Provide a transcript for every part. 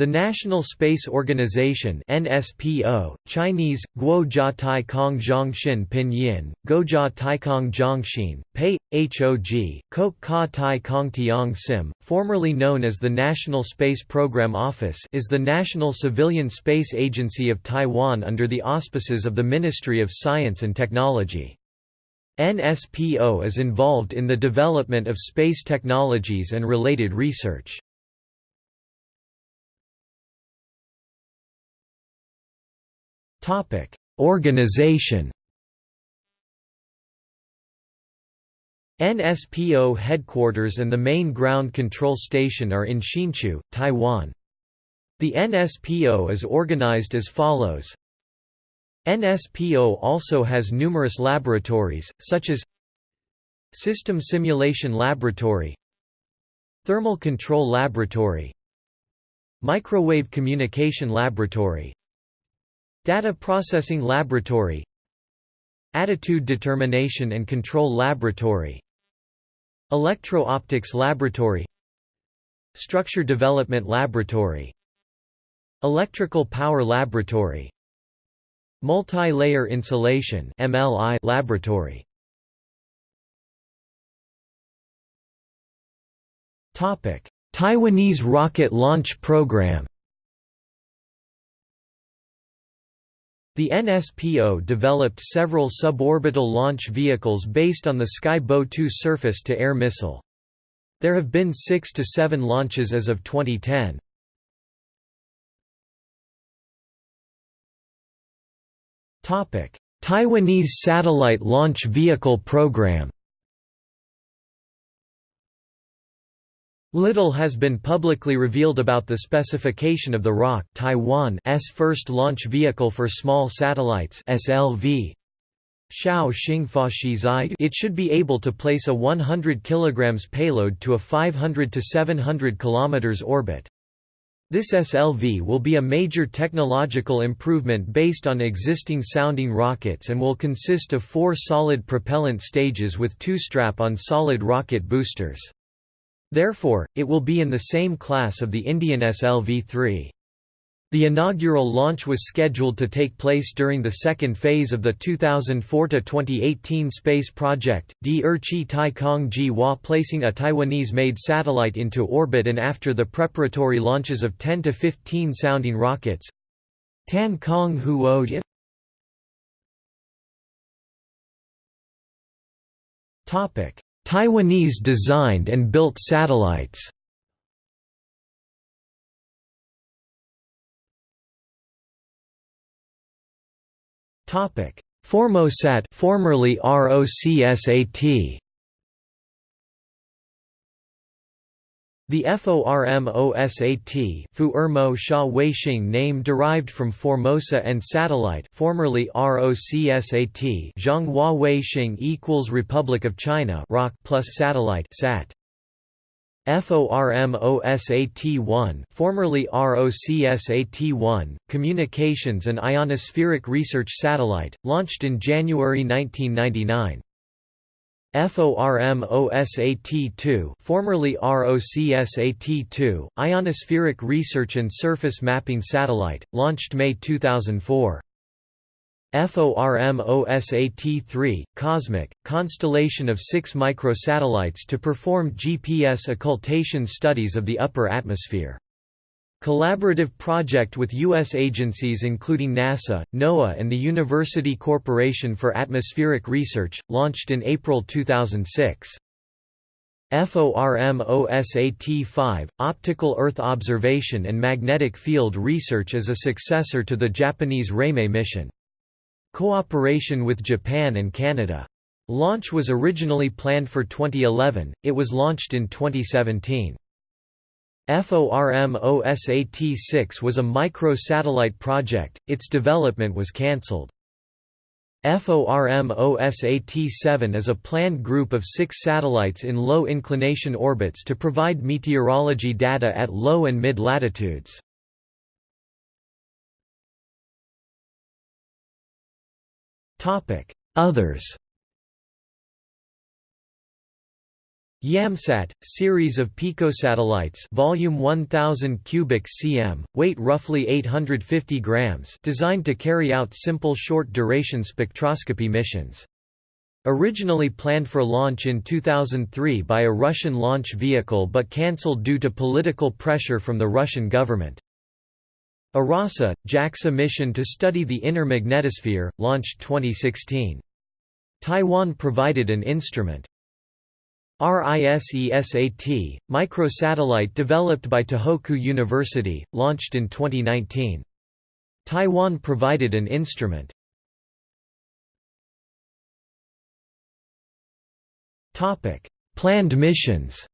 The National Space Organization (NSPO), Chinese Guojia Taikong Zhongxin Pinyin, Gojia Taikong Zhongxin, Pei HOG, Kok Ka Taikong Tiang Sim, formerly known as the National Space Program Office, is the national civilian space agency of Taiwan under the auspices of the Ministry of Science and Technology. NSPO is involved in the development of space technologies and related research. Topic: Organization. NSPO headquarters and the main ground control station are in Hsinchu, Taiwan. The NSPO is organized as follows. NSPO also has numerous laboratories, such as System Simulation Laboratory Thermal Control Laboratory Microwave Communication Laboratory Data Processing Laboratory. Attitude Determination and Control Laboratory. Electro-Optics Laboratory. Structure Development Laboratory. Electrical Power Laboratory. Multi-Layer Insulation MLI Laboratory. Taiwanese rocket launch program The NSPO developed several suborbital launch vehicles based on the Sky Bow 2 surface-to-air missile. There have been six to seven launches as of 2010. Taiwanese Satellite Launch Vehicle Program Little has been publicly revealed about the specification of the ROC Taiwan's first launch vehicle for small satellites SLV. It should be able to place a 100 kg payload to a 500 to 700 km orbit. This SLV will be a major technological improvement based on existing sounding rockets and will consist of four solid propellant stages with two strap-on solid rocket boosters. Therefore, it will be in the same class of the Indian SLV-3. The inaugural launch was scheduled to take place during the second phase of the 2004–2018 space project, D Er Chi Tai Kong Ji Hua placing a Taiwanese-made satellite into orbit and after the preparatory launches of 10 to 15 sounding rockets. Tan Kong Huo Topic Taiwanese designed and built satellites. Formosat formerly ROCSAT The FORMOSAT Fuermo Sha Weixing name derived from Formosa and satellite formerly ROCSAT Zhonghua Weixing equals Republic of China ROC plus satellite SAT. FORMOSAT-1 formerly ROCSAT-1 Communications and Ionospheric Research Satellite launched in January 1999 FORMOSAT-2 formerly ROCSAT-2, Ionospheric Research and Surface Mapping Satellite, launched May 2004. FORMOSAT-3, Cosmic, constellation of six microsatellites to perform GPS occultation studies of the upper atmosphere. Collaborative project with U.S. agencies including NASA, NOAA and the University Corporation for Atmospheric Research, launched in April 2006. FORMOSAT-5, Optical Earth Observation and Magnetic Field Research is a successor to the Japanese Reimei mission. Cooperation with Japan and Canada. Launch was originally planned for 2011, it was launched in 2017. FORMOSAT-6 was a micro-satellite project, its development was cancelled. FORMOSAT-7 is a planned group of six satellites in low-inclination orbits to provide meteorology data at low and mid-latitudes. Others YAMSAT, series of picosatellites volume 1000 cubic cm, weight roughly 850 grams designed to carry out simple short-duration spectroscopy missions. Originally planned for launch in 2003 by a Russian launch vehicle but cancelled due to political pressure from the Russian government. ARASE, JAXA mission to study the inner magnetosphere, launched 2016. Taiwan provided an instrument. RISESAT, microsatellite developed by Tohoku University, launched in 2019. Taiwan provided an instrument. Planned missions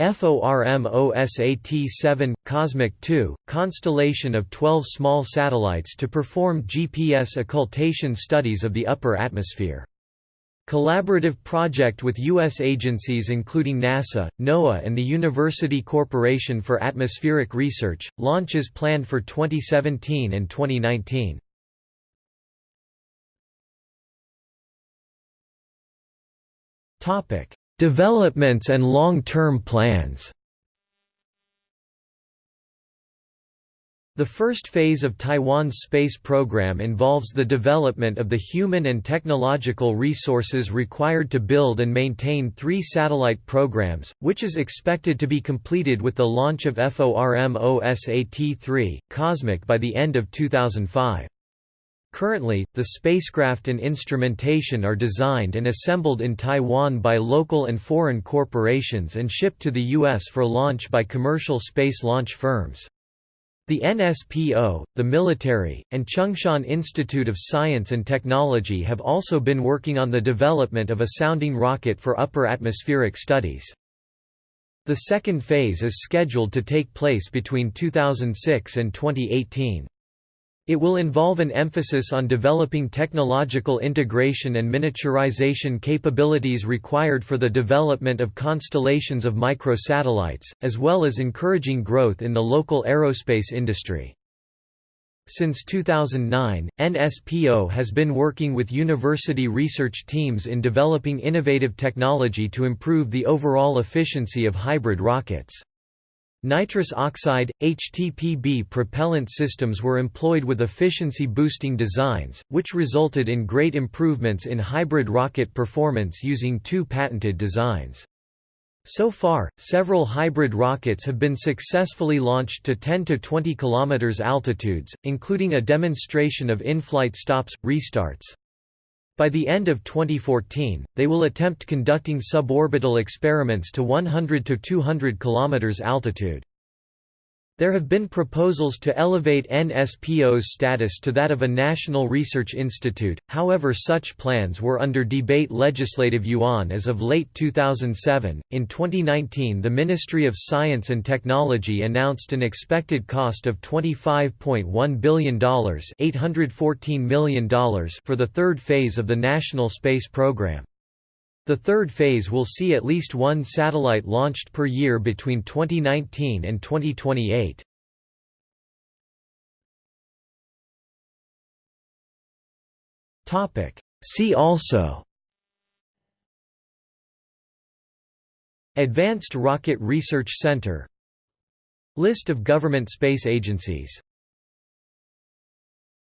FORMOSAT-7, Cosmic 2, constellation of 12 small satellites to perform GPS occultation studies of the upper atmosphere. Collaborative project with U.S. agencies including NASA, NOAA and the University Corporation for Atmospheric Research, launches planned for 2017 and 2019. Developments and long-term plans The first phase of Taiwan's space program involves the development of the human and technological resources required to build and maintain three satellite programs, which is expected to be completed with the launch of FORMOSAT-3, Cosmic by the end of 2005. Currently, the spacecraft and instrumentation are designed and assembled in Taiwan by local and foreign corporations and shipped to the U.S. for launch by commercial space launch firms. The NSPO, the military, and Chung-Shan Institute of Science and Technology have also been working on the development of a sounding rocket for upper atmospheric studies. The second phase is scheduled to take place between 2006 and 2018. It will involve an emphasis on developing technological integration and miniaturization capabilities required for the development of constellations of microsatellites, as well as encouraging growth in the local aerospace industry. Since 2009, NSPO has been working with university research teams in developing innovative technology to improve the overall efficiency of hybrid rockets. Nitrous oxide, HTPB propellant systems were employed with efficiency-boosting designs, which resulted in great improvements in hybrid rocket performance using two patented designs. So far, several hybrid rockets have been successfully launched to 10 to 20 km altitudes, including a demonstration of in-flight stops, restarts. By the end of 2014, they will attempt conducting suborbital experiments to 100 to 200 km altitude. There have been proposals to elevate NSPO's status to that of a national research institute, however, such plans were under debate legislative yuan as of late 2007. In 2019, the Ministry of Science and Technology announced an expected cost of $25.1 billion, $814 million for the third phase of the National Space Program. The third phase will see at least one satellite launched per year between 2019 and 2028. See also Advanced Rocket Research Center List of government space agencies